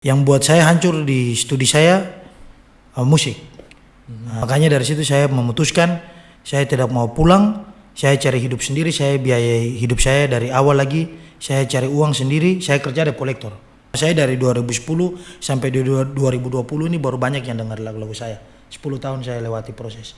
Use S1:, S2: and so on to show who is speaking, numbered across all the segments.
S1: Yang buat saya hancur di studi saya uh, musik. Nah, makanya dari situ saya memutuskan saya tidak mau pulang, saya cari hidup sendiri, saya biayai hidup saya dari awal lagi, saya cari uang sendiri, saya kerja di kolektor. Saya dari 2010 sampai di 2020 ini baru banyak yang dengar lagu-lagu saya. 10 tahun saya lewati proses.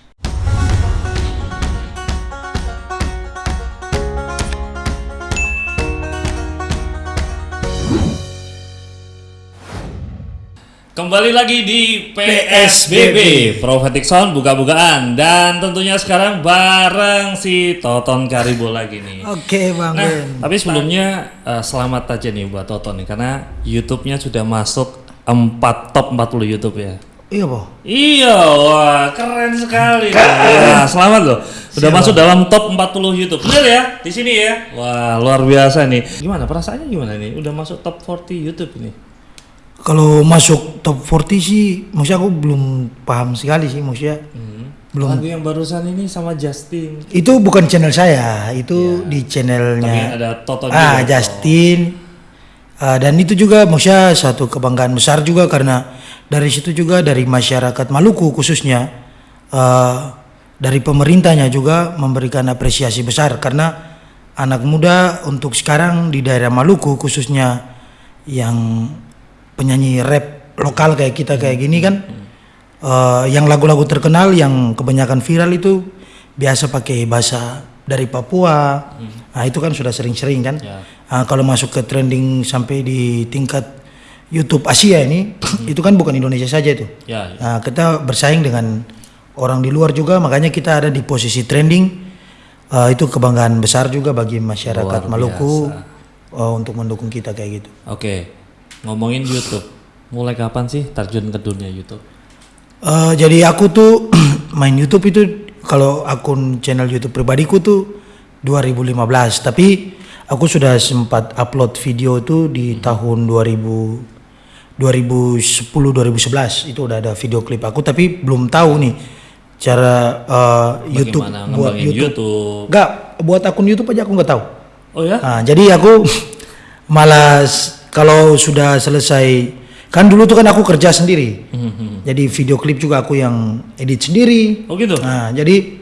S2: Kembali lagi di PSBB Prophetic Sound buka-bukaan dan tentunya sekarang bareng si Toton Karibo lagi nih.
S1: Oke Bang
S2: Nah,
S1: Ben.
S2: tapi sebelumnya eh, selamat aja nih buat Toton nih karena YouTube-nya sudah masuk 4 top 40 YouTube ya.
S1: Iya Boh.
S2: Iya, wah keren sekali. Wah, selamat loh. Udah masuk dalam top 40 YouTube. Bener ya? Di sini ya. Wah, luar biasa nih. Gimana perasaannya gimana nih? Udah masuk top 40 YouTube ini.
S1: Kalau masuk top 40 sih, maksudnya aku belum paham sekali sih maksudnya.
S2: Belum. Lagu yang barusan ini sama Justin.
S1: Itu bukan channel saya, itu di channelnya.
S2: Tapi ada Toto juga.
S1: ah Justin Ah, dan itu juga maksudnya satu kebanggaan besar juga karena dari situ juga dari masyarakat Maluku khususnya ah, dari pemerintahnya juga memberikan apresiasi besar karena anak muda untuk sekarang di daerah Maluku khususnya yang penyanyi rap lokal kayak kita kayak gini kan eh, yang lagu-lagu terkenal yang kebanyakan viral itu biasa pakai bahasa dari Papua. Nah, itu kan sudah sering-sering kan. Ah, kalau masuk ke trending sampai di tingkat YouTube Asia ini, itu kan bukan Indonesia saja itu.
S2: Ya, ya.
S1: Nah, kita bersaing dengan orang di luar juga, makanya kita ada di posisi trending. Ah, itu kebanggaan besar juga bagi masyarakat Maluku oh, untuk mendukung kita kayak gitu.
S2: Oke, ngomongin YouTube. Mulai kapan sih terjun ke dunia YouTube?
S1: Eh, jadi aku tuh main YouTube itu kalau akun channel YouTube pribadiku tuh 2015, tapi aku sudah sempat upload video itu di tahun 2000 2010 2011 itu udah ada video klip aku tapi belum tahu nih cara eh, YouTube buat YouTube.
S2: YouTube?
S1: Enggak, buat akun YouTube aja aku nggak tahu.
S2: Oh ya?
S1: Nah, jadi aku malas kalau sudah selesai kan dulu tuh kan aku kerja sendiri. Jadi video klip juga aku yang edit sendiri.
S2: Oh gitu?
S1: Nah, jadi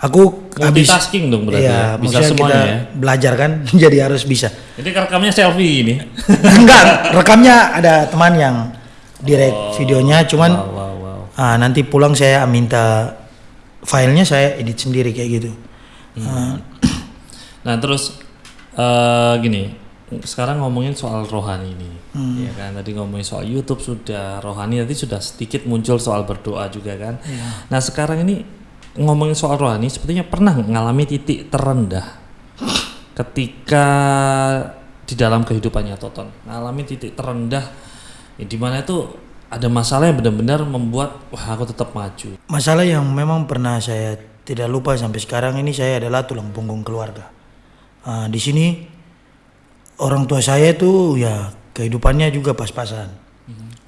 S1: aku habis
S2: Multitasking dong berarti
S1: Iya,
S2: ya? Bisa semuanya
S1: kita
S2: ya?
S1: belajar kan, jadi harus bisa.
S2: Jadi rekamnya selfie ini?
S1: Enggak, rekamnya ada teman yang direct videonya, cuman
S2: Wow, wow, wow.
S1: ah, nanti pulang saya minta filenya saya edit sendiri kayak gitu. Ah,
S2: Nah terus eh gini, sekarang ngomongin soal rohani ini,
S1: Hmm.
S2: ya kan? Tadi ngomongin soal YouTube sudah rohani, nanti sudah sedikit muncul soal berdoa juga kan?
S1: Iya.
S2: Nah sekarang ini ngomongin soal rohani, sepertinya pernah mengalami titik terendah ketika di dalam kehidupannya Toton, mengalami titik terendah, ya, di mana itu ada masalah yang benar-benar membuat wah aku tetap maju.
S1: Masalah yang memang pernah saya tidak lupa sampai sekarang ini saya adalah tulang punggung keluarga. Ah, di sini orang tua saya itu ya kehidupannya juga pas-pasan.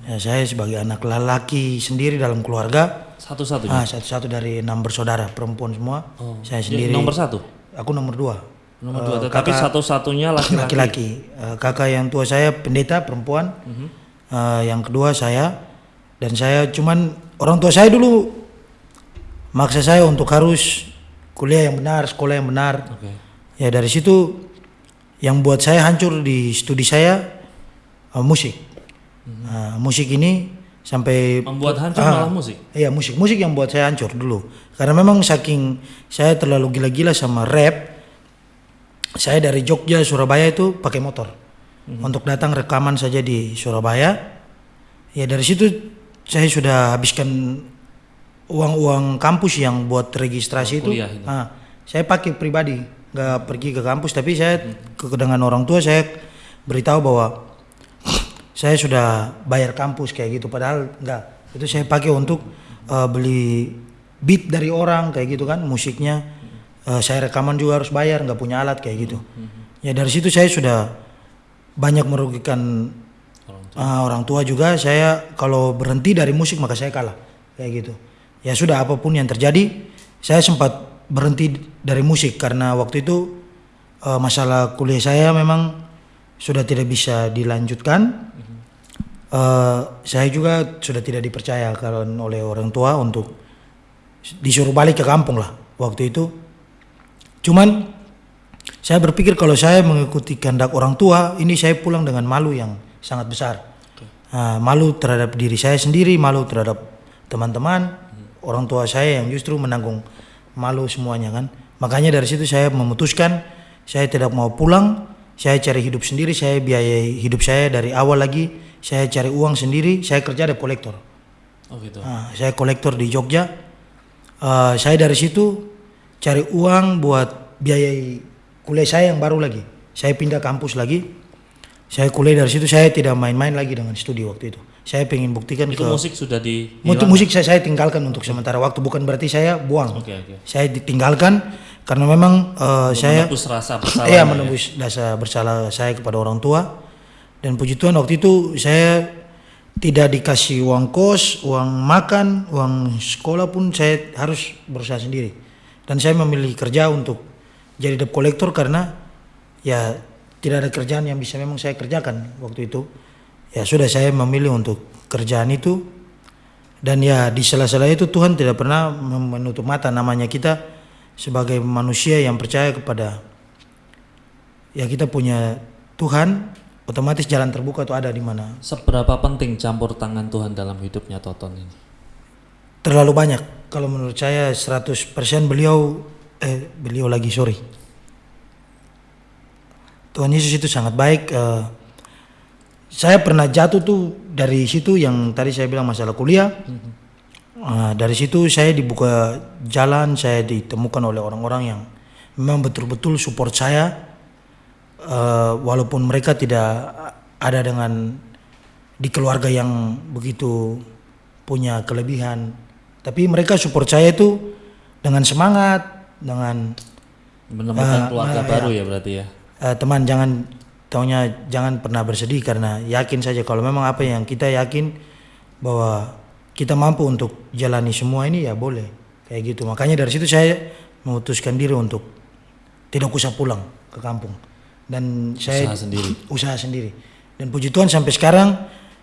S1: Ya, saya sebagai anak lelaki sendiri dalam keluarga,
S2: Satu-satunya.
S1: ah, satu-satu dari enam bersaudara perempuan semua. saya
S2: Jadi
S1: sendiri.
S2: nomor satu.
S1: Aku nomor dua.
S2: Nomor
S1: Eh,
S2: dua, tetapi
S1: kakak-
S2: satu-satunya laki-laki.
S1: laki-laki. Eh, kakak yang tua saya pendeta perempuan. Eh, yang kedua saya dan saya cuman orang tua saya dulu maksa saya untuk harus kuliah yang benar, sekolah yang benar.
S2: Oke.
S1: Ya dari situ yang buat saya hancur di studi saya eh, musik. Nah, musik ini sampai
S2: Membuat hancur
S1: Ah.
S2: malah musik.
S1: Iya musik, musik yang buat saya hancur dulu. Karena memang saking saya terlalu gila-gila sama rap, saya dari Jogja Surabaya itu pakai motor untuk datang rekaman saja di Surabaya. Ya dari situ saya sudah habiskan uang-uang kampus yang buat registrasi itu.
S2: itu.
S1: Ah, saya pakai pribadi, nggak pergi ke kampus, tapi saya ke dengan orang tua saya beritahu bahwa saya sudah bayar kampus kayak gitu. Padahal enggak itu saya pakai untuk eh, beli beat dari orang kayak gitu kan musiknya. Eh, saya rekaman juga harus bayar nggak punya alat kayak gitu. Ya dari situ saya sudah banyak merugikan
S2: Orang
S1: ah, orang tua juga. Saya kalau berhenti dari musik maka saya kalah kayak gitu. Ya sudah apa pun yang terjadi saya sempat berhenti dari musik karena waktu itu eh, masalah kuliah saya memang sudah tidak bisa dilanjutkan eh, saya juga sudah tidak dipercaya kalau oleh orang tua untuk disuruh balik ke kampung lah waktu itu. Cuman saya berpikir kalau saya mengikuti kehendak orang tua, ini saya pulang dengan malu yang sangat besar. Ah, malu terhadap diri saya sendiri, malu terhadap teman-teman, orang tua saya yang justru menanggung malu semuanya kan. Makanya dari situ saya memutuskan saya tidak mau pulang, saya cari hidup sendiri, saya biayai hidup saya dari awal lagi, saya cari uang sendiri, saya kerja di kolektor.
S2: Oh gitu.
S1: Ah, saya kolektor di Jogja. Ah, saya dari situ cari uang buat biayai kuliah saya yang baru lagi. Saya pindah kampus lagi. Saya kuliah dari situ saya tidak main-main lagi dengan studi waktu itu. Saya pengen buktikan
S2: Itu
S1: ke
S2: musik sudah di
S1: Untuk musik saya, saya tinggalkan untuk sementara waktu bukan berarti saya buang.
S2: Oke oke.
S1: Saya ditinggalkan karena memang eh, saya
S2: Menebus rasa bersalah.
S1: Iya
S2: ya.
S1: menembus rasa bersalah saya kepada orang tua dan puji Tuhan waktu itu saya tidak dikasih uang kos, uang makan, uang sekolah pun saya harus berusaha sendiri. Dan saya memilih kerja untuk jadi debt collector karena ya tidak ada kerjaan yang bisa memang saya kerjakan waktu itu. Ya sudah saya memilih untuk kerjaan itu. Dan ya di sela-sela itu Tuhan tidak pernah menutup mata namanya kita sebagai manusia yang percaya kepada ya kita punya Tuhan otomatis jalan terbuka itu ada di mana.
S2: Seberapa penting campur tangan Tuhan dalam hidupnya Toton ini?
S1: terlalu banyak. Kalau menurut saya 100% beliau eh beliau lagi sorry. Tuhan Yesus itu sangat baik eh, saya pernah jatuh tuh dari situ yang tadi saya bilang masalah kuliah. Eh, dari situ saya dibuka jalan saya ditemukan oleh orang-orang yang memang betul-betul support saya. Eh, walaupun mereka tidak ada dengan di keluarga yang begitu punya kelebihan tapi mereka support saya itu dengan semangat dengan
S2: Menemukan
S1: Ah,
S2: keluarga
S1: ah,
S2: baru ya berarti ya.
S1: eh, teman jangan taunya jangan pernah bersedih karena yakin saja kalau memang apa yang kita yakin bahwa kita mampu untuk jalani semua ini ya boleh. Kayak gitu. Makanya dari situ saya memutuskan diri untuk tidak usah pulang ke kampung. Dan saya
S2: Usaha sendiri.
S1: usaha sendiri. Dan puji Tuhan sampai sekarang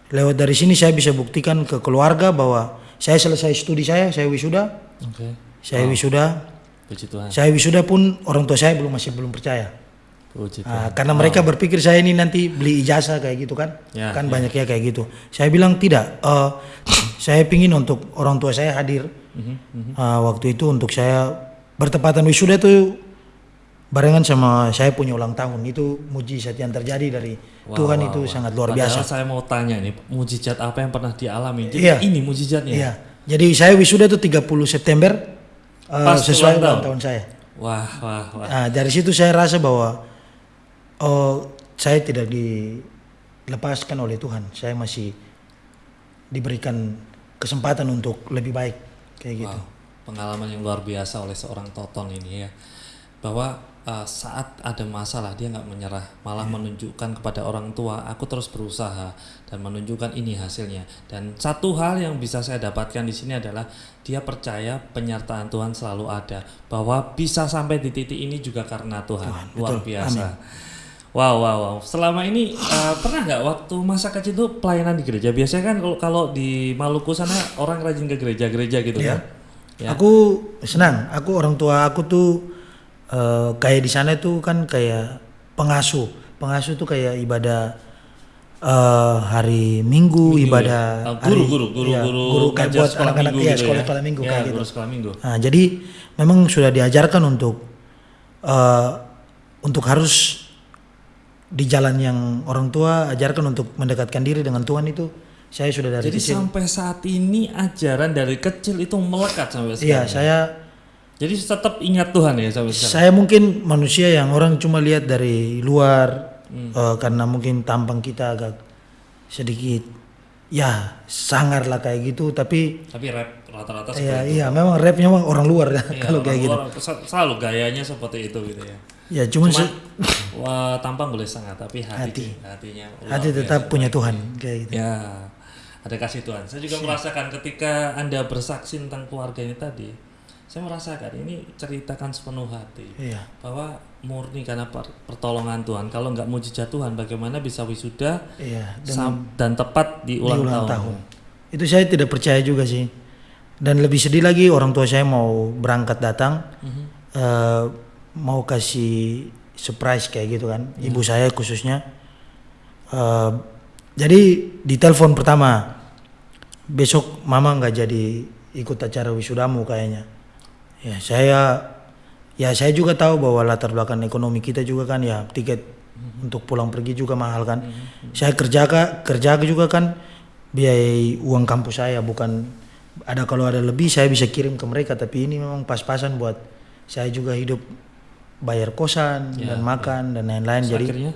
S1: lewat dari sini saya bisa buktikan ke keluarga bahwa saya selesai studi saya saya wisuda.
S2: Oke.
S1: saya wisuda.
S2: Puji Tuhan.
S1: saya wisuda pun orang tua saya belum masih belum percaya Ah, karena mereka berpikir saya ini nanti beli ijazah kayak gitu kan,
S2: Ya,
S1: kan
S2: ya.
S1: banyak ya kayak gitu. Saya bilang tidak, eh, saya pingin untuk orang tua saya hadir
S2: Mhm,
S1: Ah, waktu itu untuk saya bertepatan wisuda itu barengan sama saya punya ulang tahun itu mujizat yang terjadi dari
S2: Wah,
S1: Tuhan
S2: wah,
S1: itu
S2: wah.
S1: sangat luar
S2: Padahal
S1: biasa.
S2: saya mau tanya nih, mujizat apa yang pernah dialami? Jadi
S1: Iya.
S2: ini mujizatnya.
S1: Iya, jadi saya wisuda itu 30 September
S2: Pas
S1: sesuai
S2: ulang
S1: ulang
S2: tahun.
S1: tahun saya.
S2: Wah, wah, wah.
S1: Nah, dari situ saya rasa bahwa oh saya tidak dilepaskan oleh Tuhan. Saya masih diberikan kesempatan untuk lebih baik kayak gitu.
S2: Wow, pengalaman yang luar biasa oleh seorang Toton ini ya. Bahwa uh, saat ada masalah dia nggak menyerah, malah menunjukkan kepada orang tua, aku terus berusaha dan menunjukkan ini hasilnya. Dan satu hal yang bisa saya dapatkan di sini adalah dia percaya penyertaan Tuhan selalu ada, bahwa bisa sampai di titik ini juga karena Tuhan. luar
S1: betul.
S2: biasa. Wow, wow, wow. Selama ini uh, pernah nggak waktu masa kecil itu pelayanan di gereja? Biasanya kan kalau kalau di Maluku sana orang rajin ke gereja-gereja gitu
S1: Iya.
S2: kan? Ya.
S1: Aku senang. Aku orang tua aku tuh eh, kayak di sana tuh kan kayak pengasuh. Pengasuh tuh kayak ibadah eh, hari Minggu,
S2: Minggu
S1: ibadah
S2: ya? Oh, guru,
S1: hari-
S2: guru, guru,
S1: iya,
S2: guru,
S1: guru kayak buat
S2: sekolah
S1: anak-anak
S2: minggu
S1: iya,
S2: gitu
S1: sekolah
S2: ya?
S1: sekolah minggu
S2: Ya,
S1: kayak
S2: guru
S1: gitu.
S2: sekolah minggu.
S1: Nah, jadi memang sudah diajarkan untuk eh, untuk harus di jalan yang orang tua ajarkan untuk mendekatkan diri dengan Tuhan itu saya sudah dari
S2: Jadi
S1: kecil.
S2: sampai saat ini ajaran dari kecil itu melekat sampai sekarang.
S1: Iya, saya
S2: Jadi tetap ingat Tuhan ya sampai sekarang.
S1: saya mungkin manusia yang orang cuma lihat dari luar
S2: Hmm.
S1: eh, karena mungkin tampang kita agak sedikit ya sangar lah kayak gitu tapi
S2: Tapi rap rata-rata
S1: iya
S2: itu.
S1: iya memang rapnya memang orang luar
S2: Iya,
S1: kalau kayak gitu
S2: orang-orang sel- selalu gayanya seperti itu gitu ya.
S1: Ya cuman,
S2: Cuman
S1: se-
S2: wah, tampang boleh sangat tapi hati,
S1: Hati.
S2: hatinya
S1: hati
S2: biasa
S1: tetap punya
S2: baik.
S1: Tuhan kayak gitu
S2: Ya, ada kasih Tuhan. Saya juga merasakan ketika Anda bersaksi tentang keluarga ini tadi, saya merasakan ini ceritakan sepenuh hati
S1: iya
S2: bahwa murni karena per- pertolongan Tuhan. Kalau nggak mujizat Tuhan, bagaimana bisa wisuda
S1: Iya, dan
S2: sam- dan tepat di
S1: di
S2: ulang,
S1: ulang
S2: tahun?
S1: tahun. Itu saya tidak percaya juga sih. Dan lebih sedih lagi orang tua saya mau berangkat datang,
S2: Mhm.
S1: eh, mau kasih surprise kayak gitu kan, ibu saya khususnya. Eh, jadi di telepon pertama, besok mama nggak jadi ikut acara wisudamu kayaknya. Ya saya, ya saya juga tahu bahwa latar belakang ekonomi kita juga kan ya tiket untuk pulang pergi juga mahal kan. Saya kerja kerja juga kan biaya uang kampus saya bukan ada kalau ada lebih saya bisa kirim ke mereka tapi ini memang pas-pasan buat saya juga hidup bayar kosan
S2: Ya,
S1: dan makan dan lain-lain. Jadi
S2: akhirnya?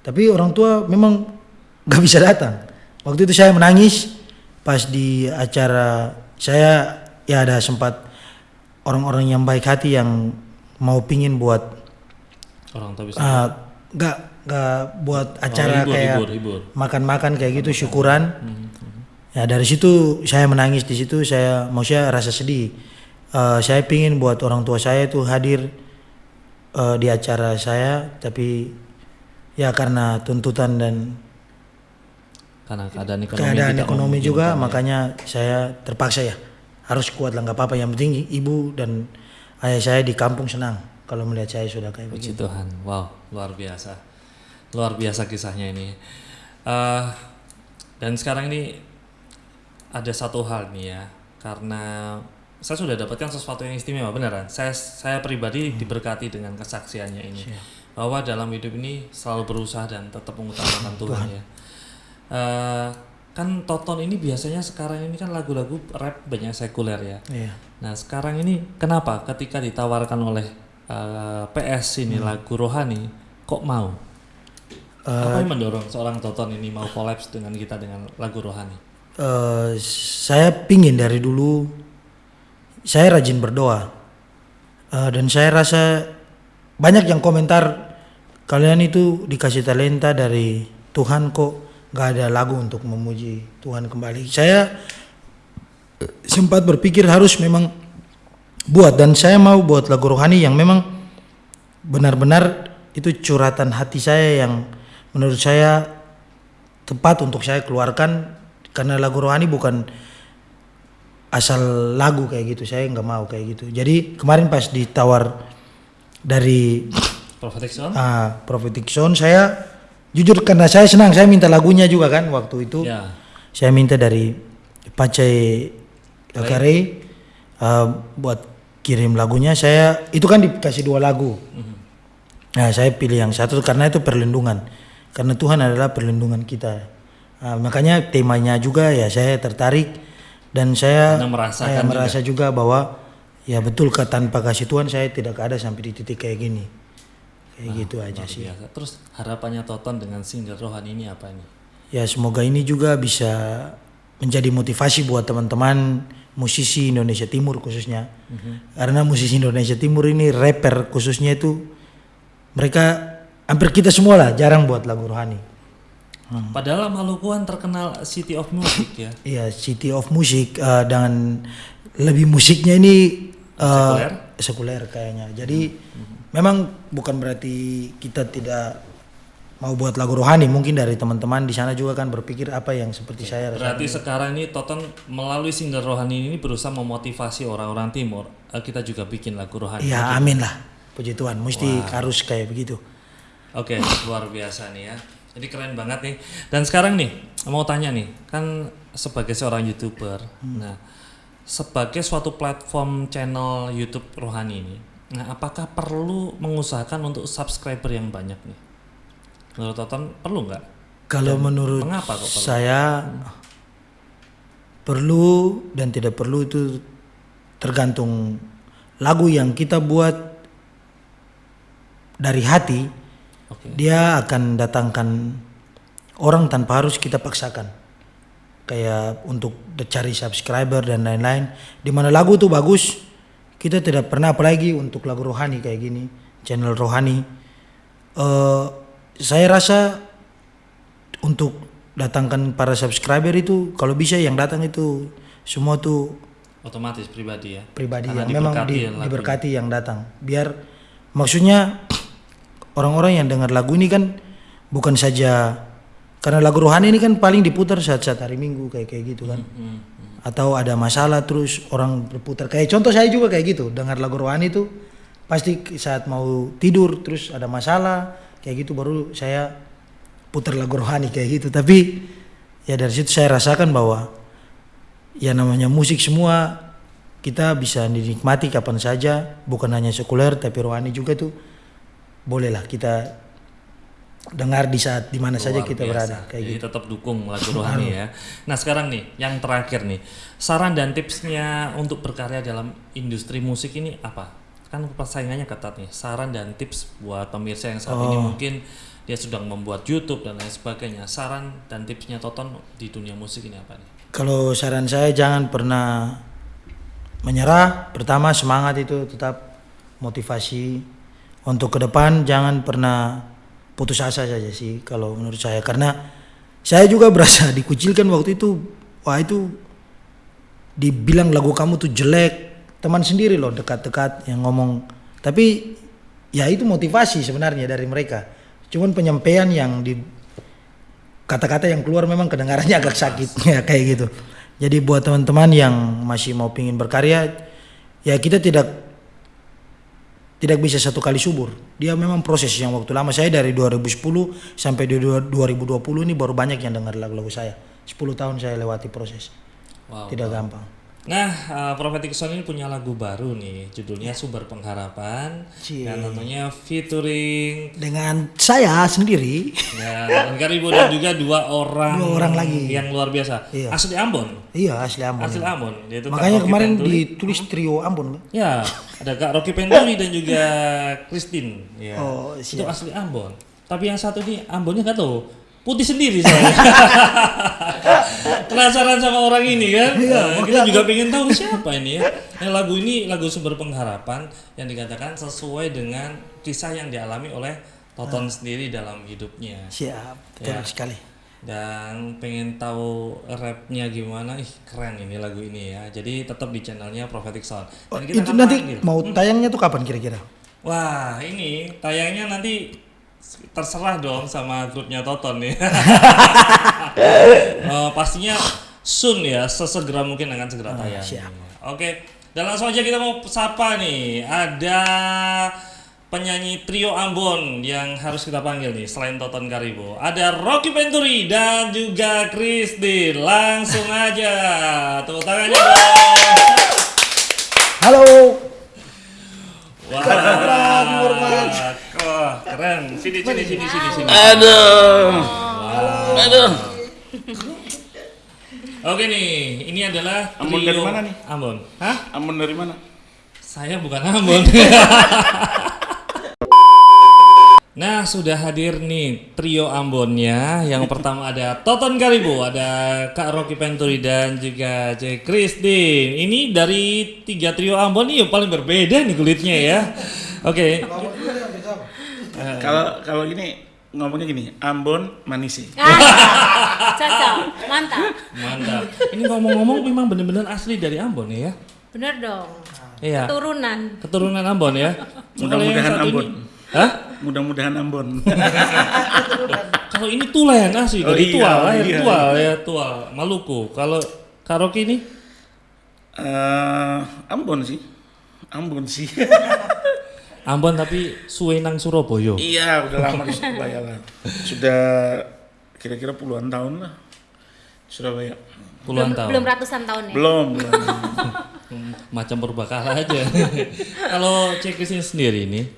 S1: tapi orang tua memang nggak bisa datang. Waktu itu saya menangis pas di acara saya ya ada sempat orang-orang yang baik hati yang mau pingin buat
S2: orang tua bisa
S1: ah, nggak nggak buat acara
S2: hibur,
S1: kayak
S2: hibur, hibur.
S1: makan-makan kayak gitu syukuran.
S2: Mhm.
S1: ya dari situ saya menangis di situ. Saya maksudnya rasa sedih. Eh, saya pingin buat orang tua saya itu hadir eh, di acara saya tapi ya karena tuntutan dan
S2: karena keadaan ekonomi
S1: keadaan ekonomi juga
S2: ya.
S1: makanya saya terpaksa ya harus kuat lah nggak apa-apa. Yang penting ibu dan ayah saya di kampung senang. Kalau melihat saya sudah kayak
S2: Puji
S1: begitu.
S2: Tuhan, wow luar biasa, luar biasa kisahnya ini. Eh, dan sekarang ini ada satu hal nih ya, karena saya sudah dapatkan sesuatu yang istimewa beneran. Saya saya pribadi diberkati dengan kesaksiannya ini, bahwa dalam hidup ini selalu berusaha dan tetap mengutamakan Tuhan ya. Eh, kan Toton ini biasanya sekarang ini kan lagu-lagu rap banyak sekuler ya.
S1: Iya.
S2: Nah sekarang ini kenapa ketika ditawarkan oleh eh, PS ini lagu rohani kok mau? Apa yang mendorong seorang Toton ini mau kolaps dengan kita dengan lagu rohani?
S1: Eh, saya pingin dari dulu saya rajin berdoa. Eh, dan saya rasa banyak yang komentar kalian itu dikasih talenta dari Tuhan kok nggak ada lagu untuk memuji Tuhan kembali. Saya eh, sempat berpikir harus memang buat dan saya mau buat lagu rohani yang memang benar-benar itu curhatan hati saya yang menurut saya tepat untuk saya keluarkan karena lagu rohani bukan asal lagu kayak gitu saya nggak mau kayak gitu. Jadi kemarin pas ditawar dari
S2: Prophetic Sound?
S1: ah, Prophetic Sound saya jujur karena saya senang saya minta lagunya juga kan waktu itu.
S2: Ya.
S1: saya minta dari Pacai Kakare uh, buat kirim lagunya. Saya itu kan dikasih dua lagu. Nah saya pilih yang satu karena itu perlindungan. Karena Tuhan adalah perlindungan kita. Ah, makanya temanya juga ya saya tertarik dan saya
S2: merasakan
S1: saya
S2: juga.
S1: merasa juga bahwa ya betul ke tanpa kasih Tuhan saya tidak ada sampai di titik kayak gini kayak gitu aja
S2: Luar
S1: sih
S2: biasa. Terus harapannya Toton dengan single rohani ini apa ini?
S1: Ya semoga ini juga bisa menjadi motivasi buat teman-teman musisi Indonesia Timur khususnya. Karena musisi Indonesia Timur ini rapper khususnya itu mereka hampir kita semua lah jarang buat lagu rohani.
S2: Padahal Malukuan terkenal City of Music ya.
S1: Iya City of Music eh, dan lebih musiknya ini eh,
S2: Sekuler?
S1: sekuler kayaknya. Jadi memang bukan berarti kita tidak mau buat lagu rohani. Mungkin dari teman-teman di sana juga kan berpikir apa yang seperti saya.
S2: Berarti sekarang ini Toton melalui single rohani ini berusaha memotivasi orang-orang timur. Eh, Kita juga bikin lagu rohani.
S1: Ya amin lah. Puji Tuhan, mesti harus kayak begitu.
S2: Oke, luar biasa nih ya. Jadi keren banget nih. Dan sekarang nih, mau tanya nih, kan sebagai seorang youtuber, nah sebagai suatu platform channel YouTube rohani ini, nah apakah perlu mengusahakan untuk subscriber yang banyak nih? Menurut Toton perlu nggak?
S1: Kalau menurut
S2: Mengapa kok perlu?
S1: saya perlu dan tidak perlu itu tergantung lagu yang kita buat dari hati
S2: Oke.
S1: dia akan datangkan orang tanpa harus kita paksakan kayak untuk cari subscriber dan lain-lain di mana lagu tuh bagus kita tidak pernah apalagi untuk lagu rohani kayak gini channel rohani eh saya rasa untuk datangkan para subscriber itu kalau bisa yang datang itu semua tuh
S2: Otomatis pribadi ya.
S1: pribadi
S2: Karena
S1: yang memang di-
S2: ya lagunya.
S1: diberkati yang datang biar maksudnya orang-orang yang dengar lagu ini kan bukan saja karena lagu rohani ini kan paling diputar saat-saat hari Minggu kayak kayak gitu kan. Atau ada masalah terus orang berputar. Kayak contoh saya juga kayak gitu dengar lagu rohani itu pasti saat mau tidur terus ada masalah kayak gitu baru saya putar lagu rohani kayak gitu. Tapi ya dari situ saya rasakan bahwa ya namanya musik semua kita bisa dinikmati kapan saja bukan hanya sekuler tapi rohani juga tuh bolehlah kita dengar di saat di mana saja
S2: Luar
S1: kita
S2: biasa.
S1: berada kayak
S2: Jadi
S1: gitu
S2: tetap dukung lagu rohani ya. Nah sekarang nih, yang terakhir nih, saran dan tipsnya untuk berkarya dalam industri musik ini apa? Kan persaingannya ketat nih. Saran dan tips buat pemirsa yang saat ini
S1: Oh.
S2: mungkin dia sedang membuat YouTube dan lain sebagainya. Saran dan tipsnya Toton di dunia musik ini apa nih?
S1: kalau saran saya jangan pernah menyerah pertama semangat itu tetap motivasi untuk ke depan jangan pernah putus asa saja sih kalau menurut saya. Karena saya juga berasa dikucilkan waktu itu wah itu dibilang lagu kamu tuh jelek teman sendiri loh dekat-dekat yang ngomong. Tapi ya itu motivasi sebenarnya dari mereka. Cuman penyampaian yang di kata-kata yang keluar memang kedengarannya agak sakit ya kayak gitu. Jadi buat teman-teman yang masih mau pingin berkarya ya kita tidak tidak bisa satu kali subur. Dia memang proses yang waktu lama. Saya dari 2010 sampai di dua- 2020 ini baru banyak yang dengar lagu-lagu saya. 10 tahun saya lewati proses.
S2: Wow.
S1: tidak gampang
S2: Nah, uh, Prophetic Sound ini punya lagu baru nih, judulnya Sumber Pengharapan.
S1: Cie.
S2: Dan tentunya featuring
S1: dengan saya sendiri
S2: ya, Karibo dan juga dua orang
S1: Dua orang lagi.
S2: yang luar biasa.
S1: Iya.
S2: Asli Ambon.
S1: iya asli Ambon
S2: Asli Ambon. Yaitu Kak
S1: makanya kemarin
S2: Penturi.
S1: ditulis trio Ambon.
S2: Ya, ada Kak Rocky Penturi dan juga Christine. Ya.
S1: Oh,
S2: Itu asli Ambon. Tapi yang satu ini Ambonnya nggak tahu. Putih sendiri saya. Penasaran sama orang ini kan?
S1: Iya,
S2: Nah, kita juga pengen tahu siapa ini ya. Nah, lagu ini lagu sumber pengharapan yang dikatakan sesuai dengan kisah yang dialami oleh Toton
S1: Ah.
S2: sendiri dalam hidupnya.
S1: siap betul
S2: Ya.
S1: sekali
S2: Dan pengen tahu rapnya gimana? Ih keren ini lagu ini ya. Jadi tetap di channelnya Prophetic Sound.
S1: Oh,
S2: Dan kita
S1: itu
S2: akan
S1: nanti
S2: panggil.
S1: mau tayangnya tuh kapan kira-kira
S2: Wah ini tayangnya nanti terserah dong sama grupnya Toton nih. Eh, pastinya soon ya, sesegera mungkin akan segera tayang.
S1: siap.
S2: Oke, dan langsung aja kita mau sapa nih. Ada penyanyi trio Ambon yang harus kita panggil nih selain Toton Karibo. Ada Rocky Penturi dan juga Christine. Langsung aja. Tepuk tangannya dong.
S1: halo
S2: Wah, wah, keren. Sini, sini, sini, sini, sini.
S3: Aduh. Aduh.
S2: Oke nih, ini adalah
S3: Ambon dari mana nih?
S2: Ambon. Hah?
S3: Ambon dari mana?
S2: Saya bukan Ambon. nah, sudah hadir nih trio Ambonnya. Yang pertama ada Toton Karibo, ada Kak Rocky Penturi dan juga J. Christine. Ini dari tiga trio Ambon nih yang paling berbeda nih kulitnya ya. Oke.
S3: Kalau kalau gini ngomongnya gini, Ambon manisi.
S4: Ah, cocok, mantap.
S2: Mantap. Ini ngomong-ngomong memang benar-benar asli dari Ambon ya?
S4: Bener dong.
S2: Iya.
S4: Turunan.
S2: Keturunan Ambon ya.
S3: Mudah-mudahan Ambon.
S2: ini- Hah?
S3: Mudah-mudahan Ambon.
S2: Kalau ini Tulen asli
S3: Oh
S2: dari
S3: iya,
S2: Tual, lahir
S3: iya.
S2: Tual ya Tual, Maluku. Kalau karaoke ini
S3: Eh, Ambon sih. Ambon sih.
S2: Ambon tapi Suwenang Surabaya.
S3: iya, udah lama di Surabaya lah. Sudah kira-kira puluhan tahun lah. Surabaya.
S2: Puluhan
S4: belum,
S2: tahun.
S4: belum ratusan tahun ya.
S3: Belum, belum.
S2: Macam berbakala aja. Kalau Cek Christine sendiri ini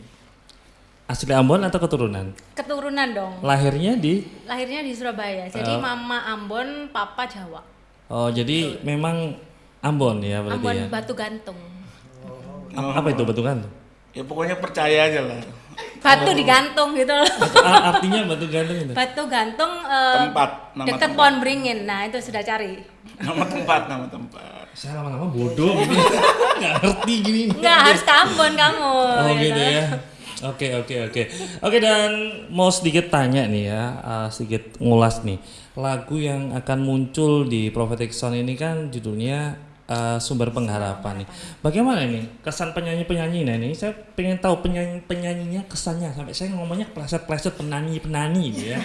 S2: asli Ambon atau keturunan?
S4: Keturunan dong.
S2: Lahirnya di
S4: Lahirnya di Surabaya. Jadi mama Ambon, papa Jawa.
S2: Oh, jadi memang Ambon ya berarti
S4: Ambon
S2: ya.
S4: Batu Gantung.
S2: Apa itu betul kan?
S3: Ya pokoknya percaya aja lah.
S4: Batu digantung gitu loh.
S2: Artinya batu gantung itu.
S4: Batu gantung eh,
S3: Tempat, nama
S4: deket
S3: tempat.
S4: pohon beringin. Nah itu sudah cari.
S3: Nama tempat, nama tempat.
S2: Saya lama-lama bodoh gini. Nggak ngerti gini.
S4: Enggak harus ke Ambon kamu.
S2: Oh gitu ya. Oke oke oke. Oke dan mau sedikit tanya nih ya, uh, sedikit ngulas nih. Lagu yang akan muncul di Prophetic Sound ini kan judulnya eh, sumber pengharapan nih. Bagaimana ini kesan penyanyi-penyanyi nah ini? Saya pengen tahu penyanyi penyanyinya kesannya sampai saya ngomongnya pleset-pleset penani-penani gitu ya.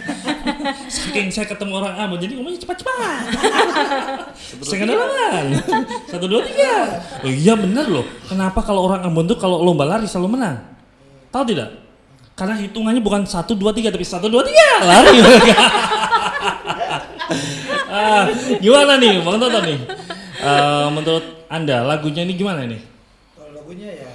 S2: Saking saya ketemu orang Ambon jadi ngomongnya cepat-cepat. Saya kenalan. Satu dua tiga. Oh iya bener loh. Kenapa kalau orang Ambon tuh kalau lomba lari selalu menang? Tahu tidak? Karena hitungannya bukan satu dua tiga tapi satu dua tiga lari. ah, gimana nih Bang Toto nih? Eh, menurut Anda lagunya ini gimana nih?
S1: Kalau lagunya ya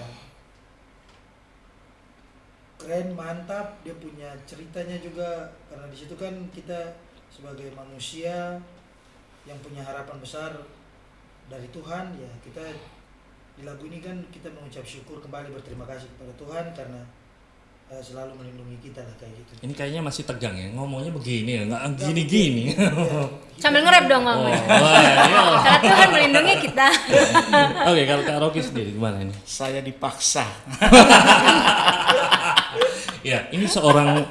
S1: keren, mantap. Dia punya ceritanya juga karena di situ kan kita sebagai manusia yang punya harapan besar dari Tuhan ya kita di lagu ini kan kita mengucap syukur kembali berterima kasih kepada Tuhan karena selalu melindungi kita lah kayak gitu.
S2: Ini kayaknya masih tegang ya, ngomongnya begini ya, nggak gini-gini.
S4: Sambil nge-rap dong
S2: Oh,
S4: ngomong.
S2: wah, iya.
S4: Karena Tuhan melindungi kita.
S2: Oke, kalau Kak Rocky sendiri gimana ini?
S3: Saya dipaksa.
S2: Ya, ini seorang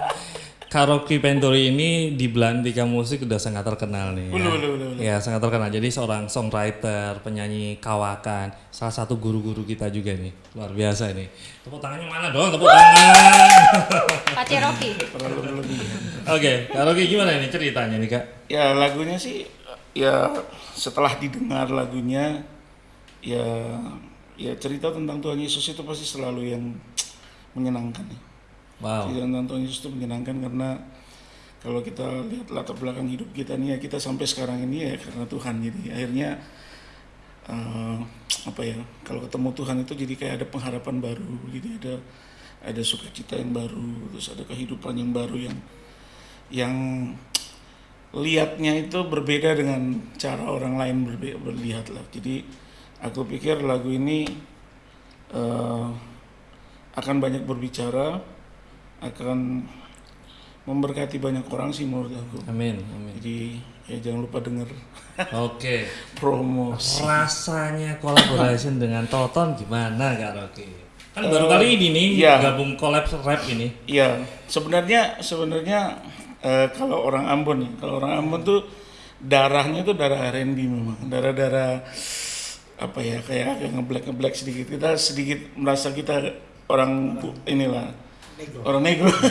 S2: karaoke Pentori ini di Belantika Musik udah sangat terkenal nih. Ya.
S3: Betul, betul, betul.
S2: Ya, sangat terkenal. Jadi seorang songwriter, penyanyi kawakan, salah satu guru-guru kita juga nih. Luar biasa ini. Tepuk tangannya mana dong? Tepuk tangan.
S4: Pak
S3: berlebihan.
S2: Oke, Kak Rocky gimana ini ceritanya nih, Kak?
S3: Ya lagunya sih ya setelah didengar lagunya ya ya cerita tentang Tuhan Yesus itu pasti selalu yang menyenangkan ya.
S2: Wow.
S3: Tuhan Yesus itu menyenangkan karena kalau kita lihat latar belakang hidup kita nih ya kita sampai sekarang ini ya karena Tuhan jadi akhirnya eh, apa ya kalau ketemu Tuhan itu jadi kayak ada pengharapan baru jadi ada ada sukacita yang baru terus ada kehidupan yang baru yang yang lihatnya itu berbeda dengan cara orang lain berlihat lah jadi aku pikir lagu ini eh, akan banyak berbicara akan memberkati banyak orang sih menurut aku
S2: Amin, amin.
S3: jadi ya jangan lupa denger
S2: Oke.
S3: promosi
S2: Rasanya collaboration dengan Toton gimana Kak Rocky? Kan baru kali ini nih
S3: iya.
S2: gabung collab rap ini.
S3: Iya, sebenarnya sebenarnya eh, kalau orang Ambon ya, kalau orang Ambon tuh darahnya tuh darah R&B memang, darah-darah apa ya kayak agak ngeblek ngeblek sedikit. Kita sedikit merasa kita orang bu- inilah orang negro.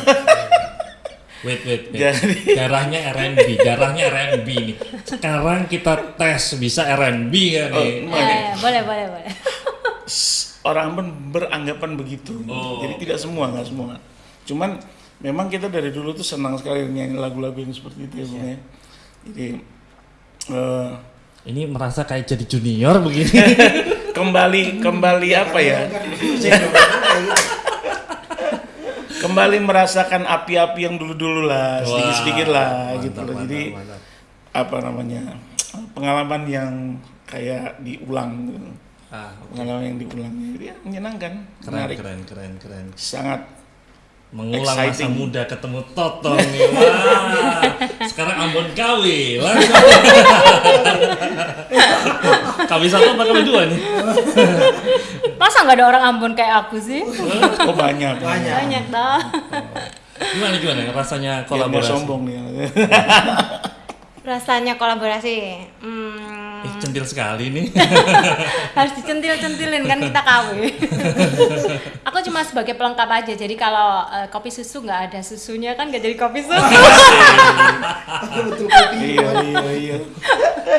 S2: Wait, wait, wait.
S3: Jadi-
S2: Darahnya R&B, darahnya R&B nih. Sekarang kita tes bisa R&B kan
S3: Oh,
S2: nih?
S4: Eh, boleh, boleh, boleh.
S3: orang Ambon beranggapan begitu.
S2: Oh.
S3: Jadi tidak semua, nggak semua. Cuman memang kita dari dulu tuh senang sekali nyanyi lagu-lagu yang seperti itu ya, Bung, ya. Jadi eh,
S2: Ini merasa kayak jadi junior begini.
S3: kembali kembali apa ya? Kembali merasakan api-api yang dulu-dulu lah, sedikit-sedikit lah
S2: Wah,
S3: gitu
S2: mantap,
S3: loh.
S2: mantap,
S3: Jadi
S2: mantap.
S3: apa namanya? pengalaman yang kayak diulang gitu.
S2: Ah,
S3: Pengalaman yang diulang. Jadi ya, menyenangkan,
S2: keren,
S3: menarik,
S2: keren, keren, keren.
S3: sangat
S2: Mengulang masa
S3: Exciting.
S2: muda ketemu Toton nih. Wah. Sekarang Ambon KW langsung. KW satu apa KW dua nih?
S4: Masa nggak ada orang Ambon kayak aku sih?
S3: oh banyak.
S1: Banyak.
S4: Banyak dah.
S2: Gimana gimana rasanya kolaborasi?
S3: sombong nih.
S4: Rasanya kolaborasi. Hmm,
S2: centil sekali nih.
S4: harus dicentil-centilin kan kita KW. aku cuma sebagai pelengkap aja. Jadi kalau eh, kopi susu nggak ada susunya kan nggak jadi kopi susu.
S1: Betul kopi.
S3: iya iya iya.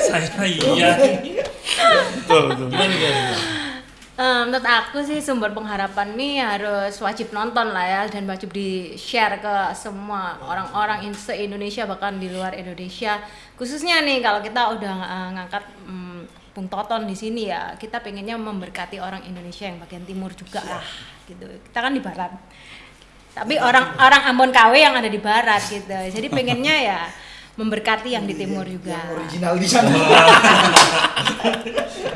S2: Saya iya.
S3: Betul betul.
S4: Eh, menurut aku sih sumber pengharapan nih harus wajib nonton lah ya dan wajib di share ke semua orang-orang se Indonesia bahkan di luar Indonesia khususnya nih kalau kita udah eh, ngangkat mm, Bung Toton di sini ya kita pengennya memberkati orang Indonesia yang bagian timur juga lah gitu kita kan di barat tapi orang orang Ambon KW yang ada di barat gitu jadi pengennya ya memberkati yang di timur juga
S1: Original di sana.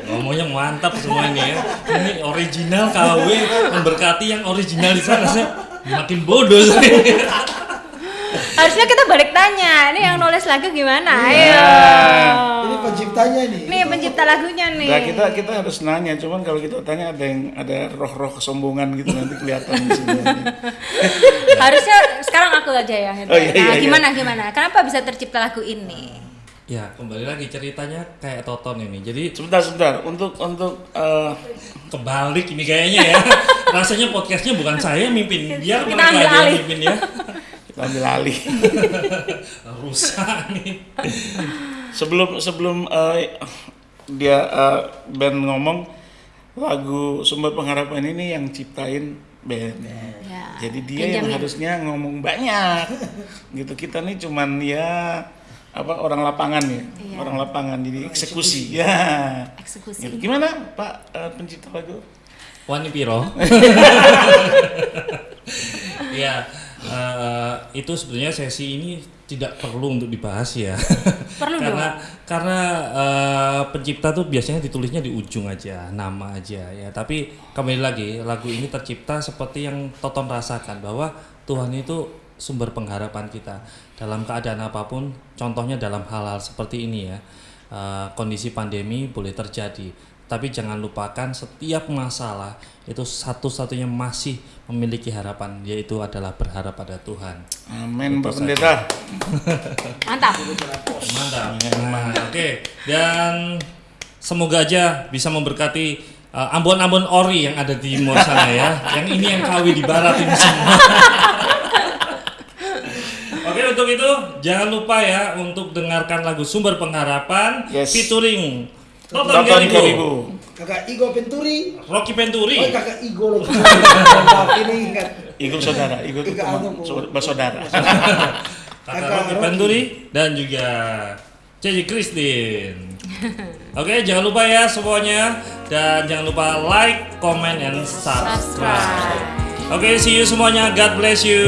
S2: Ngomongnya mantap semua ini ya. Ini original KW memberkati yang original di sana. Saya makin bodoh saya.
S4: Harusnya kita balik tanya ini yang nulis lagu gimana ayo
S1: Ini penciptanya nih.
S4: Nih pencipta lagunya nih.
S3: Nah, kita kita harus nanya, cuman kalau kita tanya ada yang ada roh-roh kesombongan gitu nanti kelihatan di sini.
S4: Harusnya sekarang aku aja ya.
S3: Oh, iya, iya,
S4: nah,
S3: iya.
S4: gimana gimana? Kenapa bisa tercipta lagu ini?
S2: Ya, kembali lagi ceritanya kayak Toton ini. Jadi
S3: Sebentar, sebentar. Untuk untuk eh,
S2: kebalik ini kayaknya ya. Rasanya podcastnya bukan saya yang mimpin, biar
S4: Kita ambil alih.
S2: mimpin ya.
S3: ambil alih.
S2: Rusak nih.
S3: sebelum sebelum eh, dia eh, band ngomong lagu sumber pengharapan ini yang ciptain band.
S4: Ya.
S3: Jadi dia yang harusnya ngomong banyak. gitu kita nih cuman ya apa orang lapangan ya,
S4: Iya.
S3: orang lapangan jadi eksekusi. Ya.
S4: Eksekusi.
S3: Gitu. Gimana Pak eh, pencipta lagu?
S2: Wani Piro. ya, eh, itu sebenarnya sesi ini tidak perlu untuk dibahas ya.
S4: Perlu
S2: karena karena eh, pencipta tuh biasanya ditulisnya di ujung aja, nama aja ya. Tapi kembali lagi, lagu ini tercipta seperti yang Toton rasakan bahwa Tuhan itu sumber pengharapan kita dalam keadaan apa pun. Contohnya dalam hal-hal seperti ini ya. Eh, kondisi pandemi boleh terjadi, tapi jangan lupakan setiap masalah itu satu-satunya masih memiliki harapan yaitu adalah berharap pada Tuhan.
S3: Amin Pak Pendeta.
S4: Mantap.
S2: Mantap. Nah, Oke, dan semoga aja bisa memberkati uh, ambon-ambon ori yang ada di timur sana ya. Yang ini yang kawi di barat ini semua. Oke, untuk itu jangan lupa ya untuk dengarkan lagu Sumber Pengharapan
S3: Yes.
S2: featuring
S3: Tonton
S2: Garibo,
S3: Karibu.
S1: Kakak Igo Penturi.
S2: Rocky Penturi,
S1: Oh, kakak Igo loh. Maaf, ini ingat.
S3: Igu saudara, Igu itu teman, saudara- bersaudara.
S2: kakak
S1: Kakak
S2: Rocky
S1: Rocky.
S2: Penturi dan juga Cici Christine. Oke, jangan lupa ya semuanya dan jangan lupa like, comment, and subscribe.
S4: Subscribe.
S2: Oke, see you semuanya. God bless you.